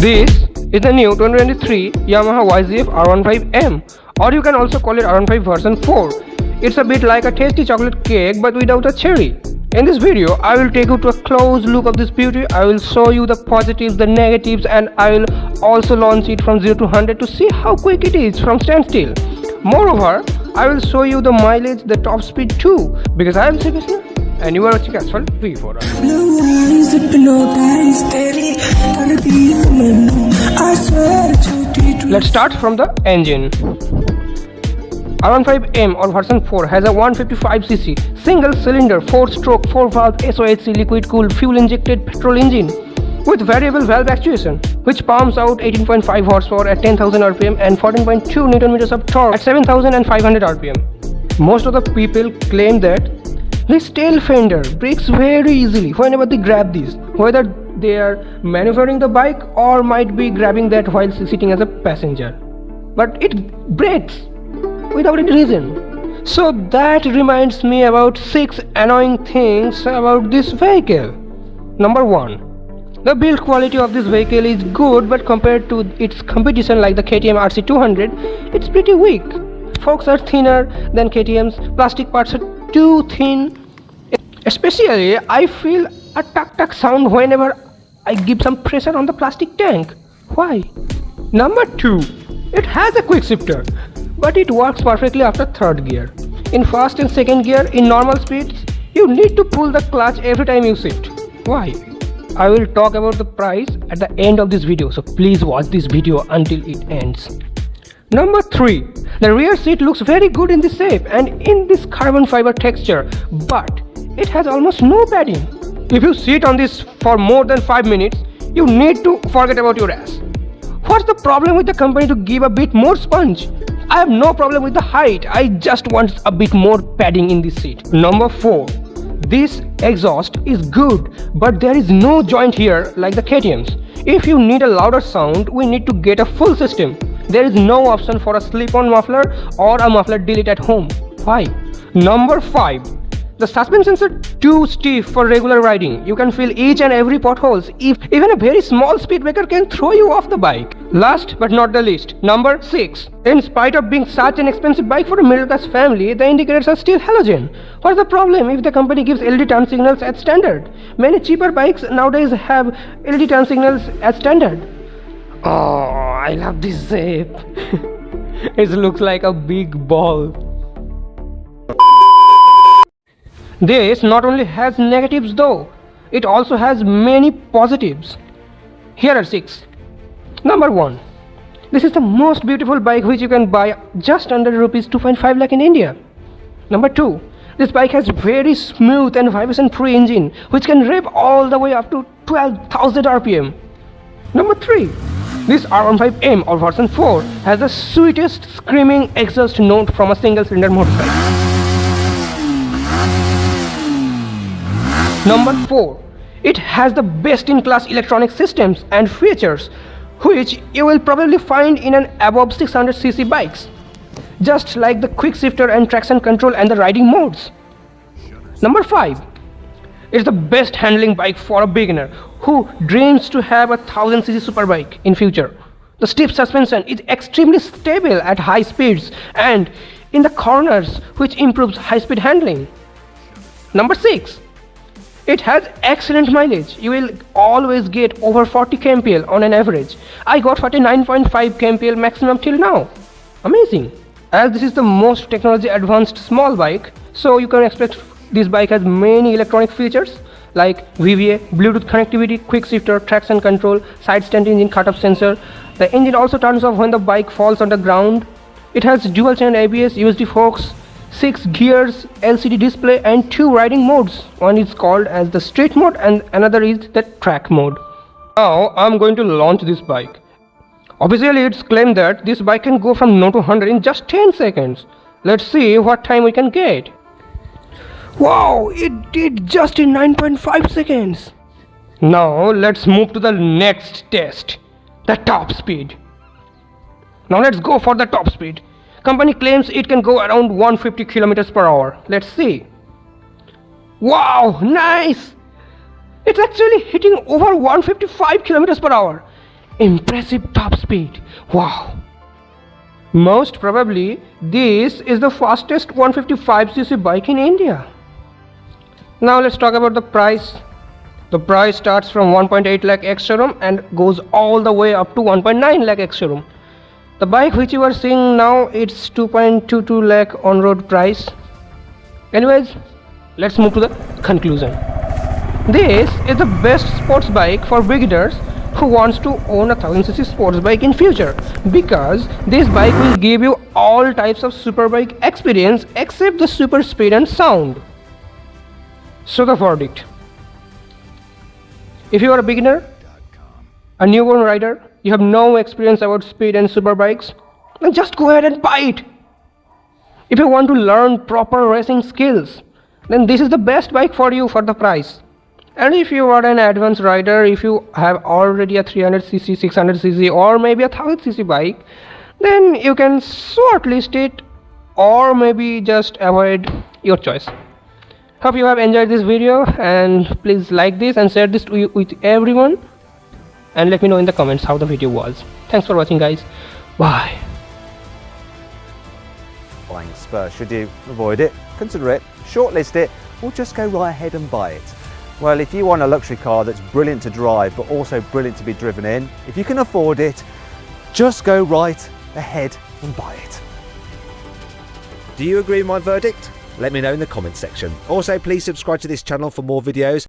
This is the new 2023 Yamaha YZF R15M or you can also call it R15 version 4. It's a bit like a tasty chocolate cake but without a cherry. In this video, I will take you to a close look of this beauty. I will show you the positives, the negatives and I will also launch it from 0 to 100 to see how quick it is from standstill. Moreover, I will show you the mileage, the top speed too because I am Sri and you are watching Asphalt V4. Let's start from the engine. R15M or version 4 has a 155cc single cylinder 4 stroke 4 valve SOHC liquid cooled fuel injected petrol engine with variable valve actuation which pumps out 18.5 horsepower at 10,000 rpm and 14.2 newton meters of torque at 7,500 rpm. Most of the people claim that this tail fender breaks very easily whenever they grab this, whether they are maneuvering the bike or might be grabbing that while sitting as a passenger. But it breaks without any reason. So that reminds me about 6 annoying things about this vehicle. Number 1. The build quality of this vehicle is good but compared to its competition like the KTM RC200, it's pretty weak. Forks are thinner than KTM's, plastic parts are too thin Especially, I feel a tuck tuck sound whenever I give some pressure on the plastic tank. Why? Number 2. It has a quick shifter, but it works perfectly after third gear. In first and second gear, in normal speeds, you need to pull the clutch every time you shift. Why? I will talk about the price at the end of this video, so please watch this video until it ends. Number 3. The rear seat looks very good in this shape and in this carbon fiber texture, but it has almost no padding. If you sit on this for more than 5 minutes, you need to forget about your ass. What's the problem with the company to give a bit more sponge? I have no problem with the height, I just want a bit more padding in this seat. Number 4. This exhaust is good, but there is no joint here like the KTM's. If you need a louder sound, we need to get a full system. There is no option for a slip-on muffler or a muffler delete at home. Why? Number 5. The suspensions are too stiff for regular riding. You can feel each and every potholes. If even a very small speed breaker can throw you off the bike. Last but not the least, number 6. In spite of being such an expensive bike for a middle class family, the indicators are still halogen. What's the problem if the company gives LED turn signals as standard? Many cheaper bikes nowadays have LED turn signals as standard. Oh, I love this shape. it looks like a big ball. This not only has negatives though, it also has many positives. Here are 6. Number 1. This is the most beautiful bike which you can buy just under rupees 2.5 lakh in India. Number 2. This bike has very smooth and vibration free engine which can rev all the way up to 12,000 rpm. Number 3. This R15M or version 4 has the sweetest screaming exhaust note from a single cylinder motorcycle. Number 4. It has the best-in-class electronic systems and features which you will probably find in an above 600cc bikes. Just like the quick shifter and traction control and the riding modes. Number 5. It's the best handling bike for a beginner who dreams to have a 1000cc superbike in future. The stiff suspension is extremely stable at high speeds and in the corners which improves high-speed handling. Number 6. It has excellent mileage. You will always get over 40 kmpl on an average. I got 49.5 kmpl maximum till now. Amazing. As this is the most technology advanced small bike, so you can expect this bike has many electronic features like VVA, Bluetooth connectivity, quick shifter, traction control, side stand engine cut-off sensor. The engine also turns off when the bike falls on the ground. It has dual channel ABS, USD forks, 6 gears LCD display and 2 riding modes. One is called as the street mode and another is the track mode. Now I'm going to launch this bike. Officially it's claimed that this bike can go from 0 to 100 in just 10 seconds. Let's see what time we can get. Wow, it did just in 9.5 seconds. Now let's move to the next test, the top speed. Now let's go for the top speed. Company claims it can go around 150 kilometers per hour. Let's see. Wow, nice! It's actually hitting over 155 kilometers per hour. impressive top speed. Wow. Most probably, this is the fastest 155cc bike in India. Now let's talk about the price. The price starts from 1.8 lakh ex showroom and goes all the way up to 1.9 lakh ex showroom. The bike which you are seeing now it's 2.22 lakh on road price. Anyways, let's move to the conclusion. This is the best sports bike for beginners who wants to own a 1000cc sports bike in future because this bike will give you all types of superbike experience except the super speed and sound. So the verdict. If you are a beginner, a newborn rider, you have no experience about speed and superbikes, then just go ahead and buy it. If you want to learn proper racing skills, then this is the best bike for you for the price. And if you are an advanced rider if you have already a 300cc 600cc or maybe a 1000cc bike then you can shortlist it or maybe just avoid your choice. Hope you have enjoyed this video and please like this and share this with everyone and let me know in the comments how the video was thanks for watching guys bye Flying Spur should you avoid it consider it shortlist it or just go right ahead and buy it well, if you want a luxury car that's brilliant to drive, but also brilliant to be driven in, if you can afford it, just go right ahead and buy it. Do you agree with my verdict? Let me know in the comments section. Also, please subscribe to this channel for more videos.